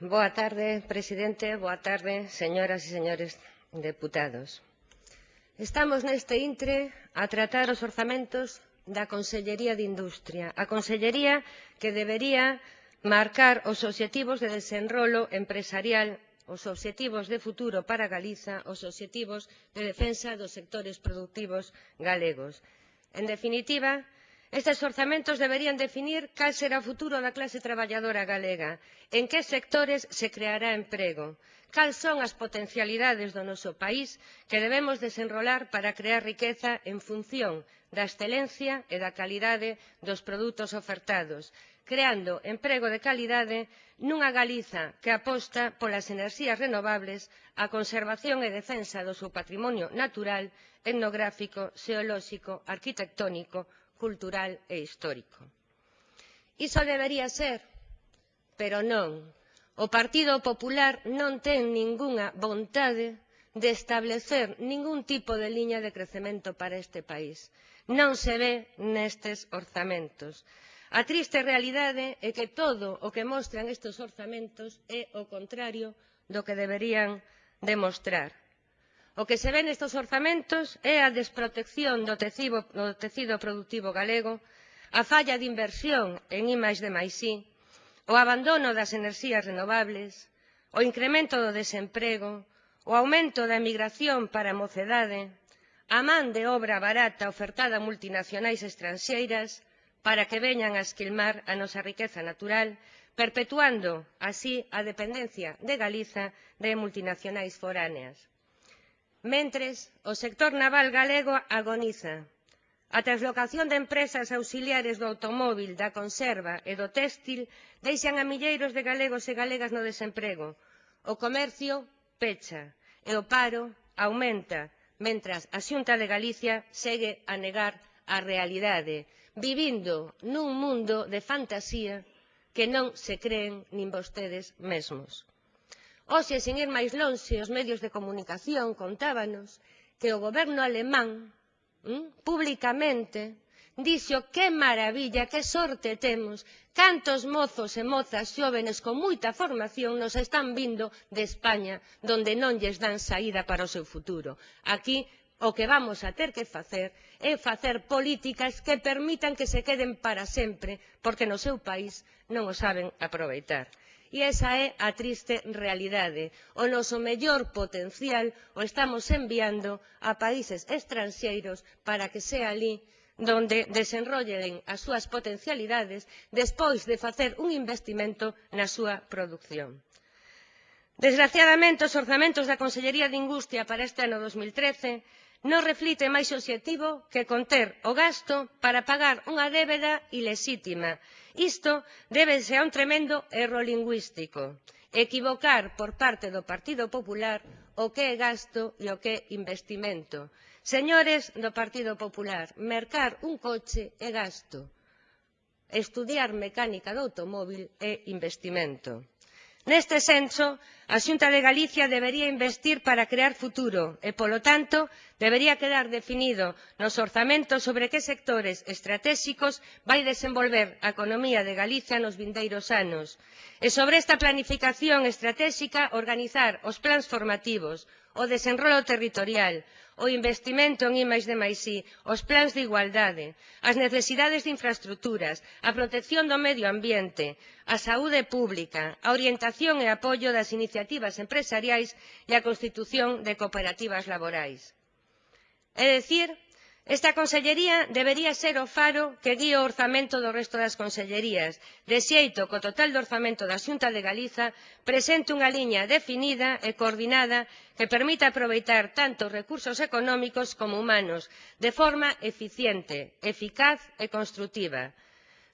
Boa tarde, presidente. Boa tarde, señoras e señores deputados. Estamos neste intre a tratar os orzamentos da Consellería de Industria, a Consellería que debería marcar os obxectivos de desenrolo empresarial, os obxectivos de futuro para Galiza, os obxectivos de defensa dos sectores productivos galegos. En definitiva, Estes orzamentos deberían definir cal será o futuro da clase traballadora galega, en que sectores se creará emprego, cal son as potencialidades do noso país que debemos desenrolar para crear riqueza en función da excelencia e da calidade dos produtos ofertados, creando emprego de calidade nunha Galiza que aposta polas enerxías renovables, a conservación e defensa do seu patrimonio natural, etnográfico, xeolóxico, arquitectónico cultural e histórico. Iso debería ser, pero non. O Partido Popular non ten ningunha vontade de establecer ningún tipo de liña de crecemento para este país. Non se ve nestes orzamentos. A triste realidade é que todo o que mostran estes orzamentos é o contrario do que deberían demostrar. O que se ve nestes orzamentos é a desprotección do tecido, do tecido productivo galego, a falla de inversión en I+D+I, de o abandono das enerxías renovables, o incremento do desemprego, o aumento da emigración para a mocedade, a man de obra barata ofertada a multinacionais estranxeiras para que veñan a esquilmar a nosa riqueza natural, perpetuando así a dependencia de Galiza de multinacionais foráneas. Mentres, o sector naval galego agoniza. A translocación de empresas auxiliares do automóbil, da conserva e do téxtil deixan a milleiros de galegos e galegas no desemprego. O comercio pecha e o paro aumenta, mentras a Xunta de Galicia segue a negar a realidade, vivindo nun mundo de fantasía que non se creen nin vostedes mesmos. Hoxe, sen ir máis lonxe, os medios de comunicación contábanos que o goberno alemán mm, públicamente dixo que maravilla, que sorte temos, cantos mozos e mozas xóvenes con moita formación nos están vindo de España, donde non lles dan saída para o seu futuro. Aquí o que vamos a ter que facer é facer políticas que permitan que se queden para sempre, porque no seu país non o saben aproveitar. E esa é a triste realidade. O noso mellor potencial o estamos enviando a países estranxeiros para que sea ali donde desenrollen as súas potencialidades despois de facer un investimento na súa produción. Desgraciadamente, os orzamentos da Consellería de Industria para este ano 2013 non reflite máis obxectivo que conter o gasto para pagar unha débeda ilexítima. Isto débese a un tremendo erro lingüístico, equivocar por parte do Partido Popular o que é gasto e o que é investimento. Señores do Partido Popular, mercar un coche é gasto, estudiar mecánica do automóvil é investimento. Neste senso, a Xunta de Galicia debería investir para crear futuro e, polo tanto, debería quedar definido nos orzamentos sobre que sectores estratégicos vai desenvolver a economía de Galicia nos vindeiros anos e sobre esta planificación estratéxica organizar os plans formativos, o desenrolo territorial, o investimento en I+D+I, os plans de igualdade, as necesidades de infraestructuras, a protección do medio ambiente, a saúde pública, a orientación e apoio das iniciativas empresariais e a constitución de cooperativas laborais. É dicir, esta consellería debería ser o faro que guía o orzamento do resto das consellerías de xeito que o total do orzamento da xunta de galiza presente unha liña definida e coordinada que permita aproveitar tanto recursos económicos como humanos de forma eficiente eficaz e construtiva.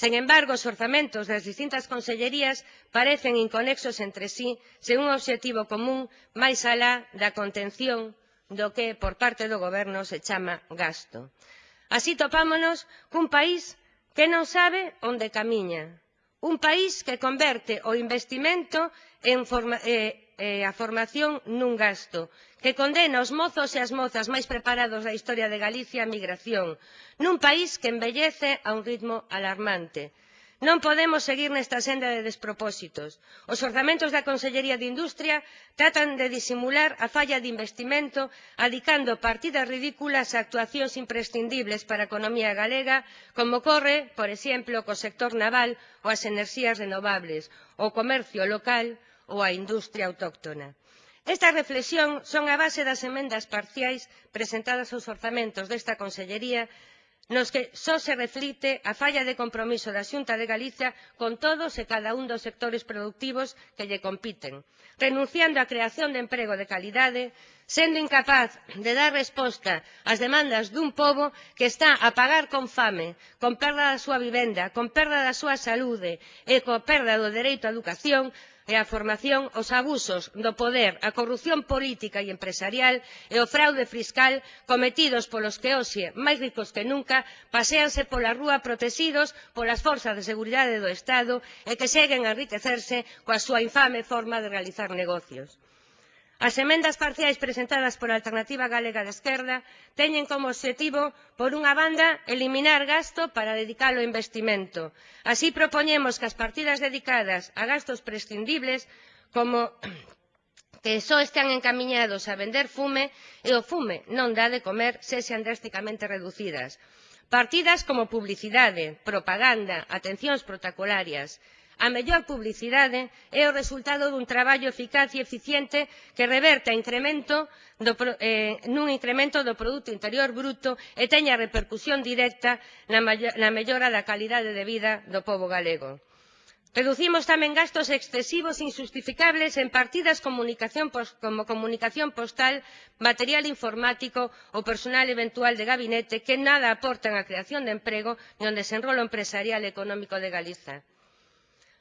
sen embargo os orzamentos das distintas consellerías parecen inconexos entre si sen un obxectivo común máis alá da contención do que por parte do goberno se chama gasto. Así topámonos cun país que non sabe onde camiña, un país que converte o investimento en forma, eh, eh, a formación nun gasto, que condena os mozos e as mozas máis preparados da historia de Galicia á migración, nun país que envellece a un ritmo alarmante, Non podemos seguir nesta senda de despropósitos. Os orzamentos da Consellería de Industria tratan de disimular a falla de investimento adicando partidas ridículas a actuacións imprescindibles para a economía galega, como ocorre, por exemplo, co sector naval ou as enerxías renovables, o comercio local ou a industria autóctona. Esta reflexión son a base das emendas parciais presentadas aos orzamentos desta Consellería nos que só se reflite a falla de compromiso da Xunta de Galicia con todos e cada un dos sectores productivos que lle compiten, renunciando á creación de emprego de calidade, sendo incapaz de dar resposta ás demandas dun pobo que está a pagar con fame, con perda da súa vivenda, con perda da súa saúde e coa perda do dereito á educación, e a formación os abusos do poder, a corrupción política e empresarial e o fraude fiscal cometidos polos que hoxe, máis ricos que nunca, paséanse pola rúa protexidos polas forzas de seguridade do Estado e que seguen a enriquecerse coa súa infame forma de realizar negocios. As emendas parciais presentadas pola Alternativa Galega de Esquerda teñen como obxectivo, por unha banda, eliminar gasto para dedicalo a investimento. Así propoñemos que as partidas dedicadas a gastos prescindibles, como que só están encamiñados a vender fume e o fume non dá de comer, sexan drásticamente reducidas. Partidas como publicidade, propaganda, atencións protocolarias, a mellor publicidade é o resultado dun traballo eficaz e eficiente que reverta incremento do, eh, nun incremento do Produto Interior Bruto e teña repercusión directa na, na mellora da calidade de vida do povo galego. Reducimos tamén gastos excesivos insustificables en partidas comunicación como comunicación postal, material informático ou personal eventual de gabinete que nada aportan á creación de emprego ni ao desenrolo empresarial e económico de Galiza.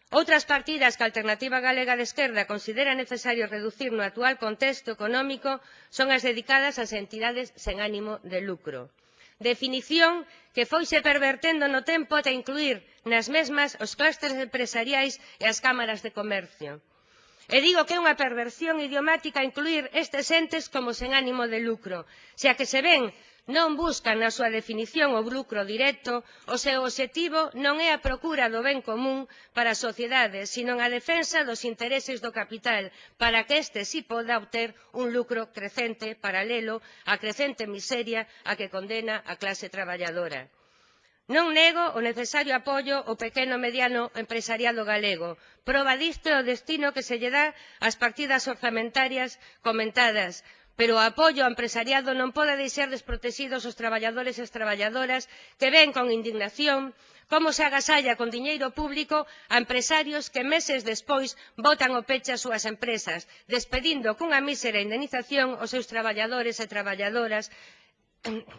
Outras partidas que a Alternativa Galega de Esquerda considera necesario reducir no actual contexto económico son as dedicadas ás entidades sen ánimo de lucro. Definición que foise pervertendo no tempo ata incluir nas mesmas os clústeres empresariais e as cámaras de comercio. E digo que é unha perversión idiomática incluir estes entes como sen ánimo de lucro, xa que se ven non buscan na súa definición o lucro directo, o seu obxectivo non é a procura do ben común para a sociedade, sino a defensa dos intereses do capital, para que este si poda obter un lucro crecente paralelo á crecente miseria a que condena a clase traballadora. Non nego o necesario apoio ao pequeno e mediano empresariado galego. Proba disto é o destino que se lle dá ás partidas orzamentarias comentadas, pero o apoio ao empresariado non pode deixar desprotexidos os traballadores e as traballadoras que ven con indignación como se agasalla con diñeiro público a empresarios que meses despois botan o peche as súas empresas despedindo cunha mísera indemnización os seus traballadores e traballadoras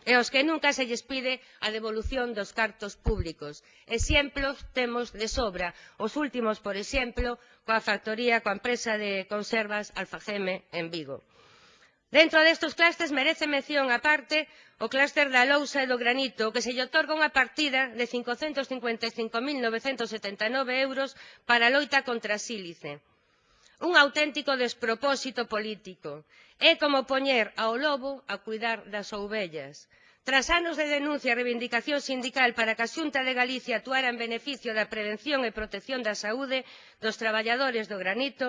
e aos que nunca se lles pide a devolución dos cartos públicos. exemplos temos de sobra os últimos por exemplo coa factoría coa empresa de conservas alfageme en vigo. Dentro destes clústeres merece mención aparte o clúster da lousa e do granito, que se lle otorga unha partida de 555.979 euros para a loita contra a sílice. Un auténtico despropósito político. É como poñer ao lobo a cuidar das ovellas tras anos de denuncia e reivindicación sindical para que a xunta de galicia actuara en beneficio da prevención e protección da saúde dos traballadores do granito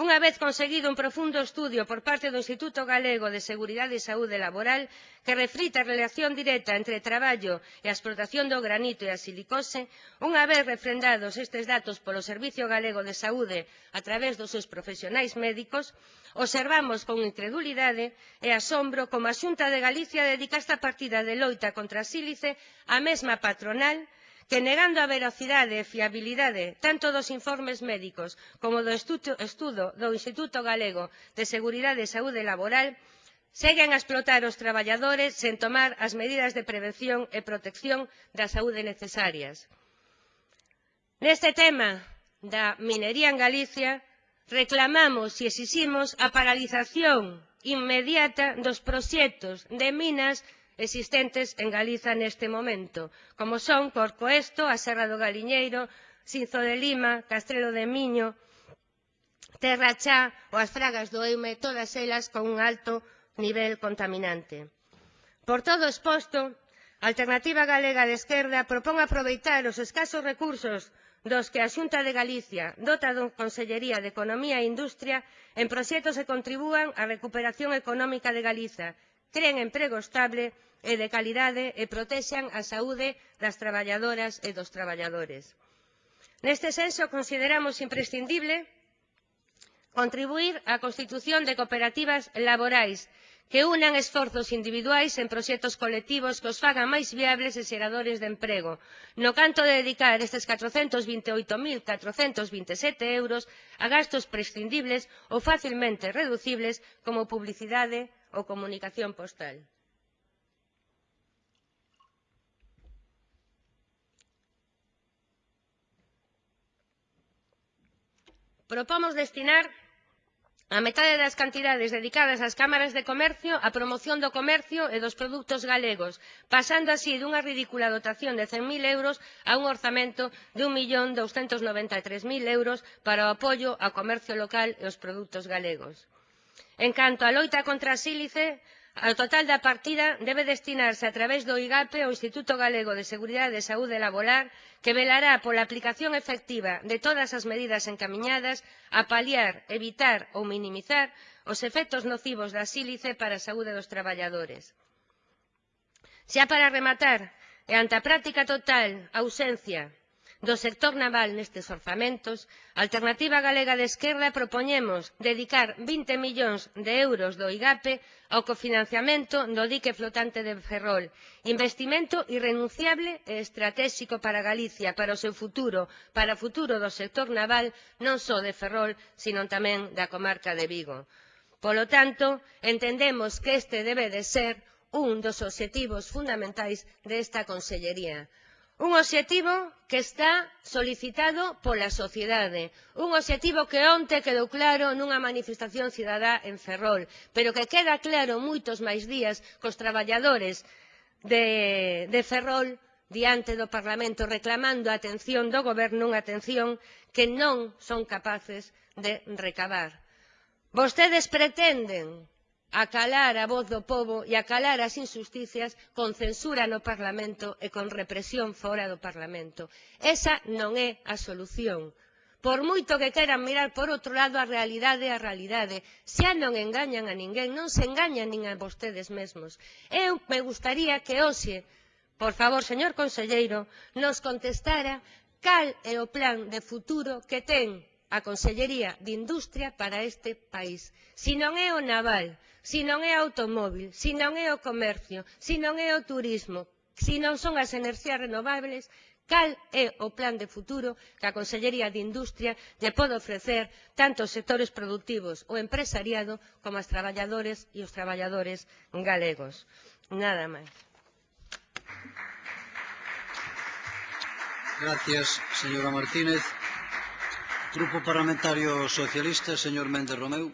unha vez conseguido un profundo estudio por parte do instituto galego de seguridade e saúde laboral que reflita a relación directa entre o traballo e a explotación do granito e a silicose unha vez refrendados estes datos polo servizo galego de saúde a través dos seus profesionais médicos Observamos con incredulidade e asombro como a Xunta de Galicia dedica esta partida de loita contra a sílice á mesma patronal que negando a veracidade e fiabilidade tanto dos informes médicos como do estudo do Instituto Galego de Seguridade e Saúde Laboral, seguen a explotar os traballadores sen tomar as medidas de prevención e protección da saúde necesarias. Neste tema da minería en Galicia, reclamamos e exiximos a paralización inmediata dos proxectos de minas existentes en Galiza neste momento, como son Corcoesto, a Serra do Galiñeiro, Sinzo de Lima, Castrelo de Miño, Terra Chá ou as fragas do Eume, todas elas con un alto nivel contaminante. Por todo exposto, a alternativa galega de esquerda propón aproveitar os escasos recursos dos que a xunta de galicia dota da consellería de economía e industria en proxectos que contribúan á recuperación económica de galiza creen emprego estable e de calidade e protexan a saúde das traballadoras e dos traballadores. neste senso consideramos imprescindible contribuír á constitución de cooperativas laborais que unan esforzos individuais en proxectos colectivos que os fagan máis viables e xeradores de emprego, no canto de dedicar estes 428.427 euros a gastos prescindibles ou facilmente reducibles como publicidade ou comunicación postal. Propomos destinar a metade das cantidades dedicadas ás cámaras de comercio á promoción do comercio e dos produtos galegos pasando así dunha ridícula dotación de 100.000 euros a un orzamento de un millón douscentos noventa e tres mil euros para o apoio ao comercio local e aos produtos galegos. En canto á loita contra a sílice o total da partida debe destinarse a través do igape ao instituto galego de seguridade e saúde laboral que velará pola aplicación efectiva de todas as medidas encamiñadas a paliar, evitar ou minimizar os efectos nocivos da sílice para a saúde dos traballadores. Xa para rematar, e ante a práctica total ausencia do sector naval nestes orzamentos, a Alternativa Galega de Esquerda propoñemos dedicar 20 millóns de euros do IGAPE ao cofinanciamento do dique flotante de Ferrol, investimento irrenunciable e estratégico para Galicia, para o seu futuro, para o futuro do sector naval non só de Ferrol, sino tamén da comarca de Vigo. Polo tanto, entendemos que este debe de ser un dos obxectivos fundamentais desta consellería. Un obxectivo que está solicitado pola sociedade, un obxectivo que onte quedou claro nunha manifestación cidadá en Ferrol, pero que queda claro moitos máis días cos traballadores de, de Ferrol diante do Parlamento reclamando a atención do Goberno, unha atención que non son capaces de recabar. Vostedes pretenden a calar a voz do povo e a calar as injusticias con censura no Parlamento e con represión fora do Parlamento. Esa non é a solución. Por moito que queran mirar por outro lado a realidade é a realidade. Xa non engañan a ninguén, non se engañan nin a vostedes mesmos. Eu me gustaría que hoxe, por favor, señor conselleiro, nos contestara cal é o plan de futuro que ten a Consellería de Industria para este país. Si non é o naval, se non é o automóbil, se non é o comercio, se non é o turismo, se non son as enerxías renovables, cal é o plan de futuro que a Consellería de Industria lle pode ofrecer tanto aos sectores produtivos ou empresariado como aos traballadores e os traballadores galegos. Nada máis. Gracias, señora Martínez. Grupo Parlamentario Socialista, señor Méndez Romeu.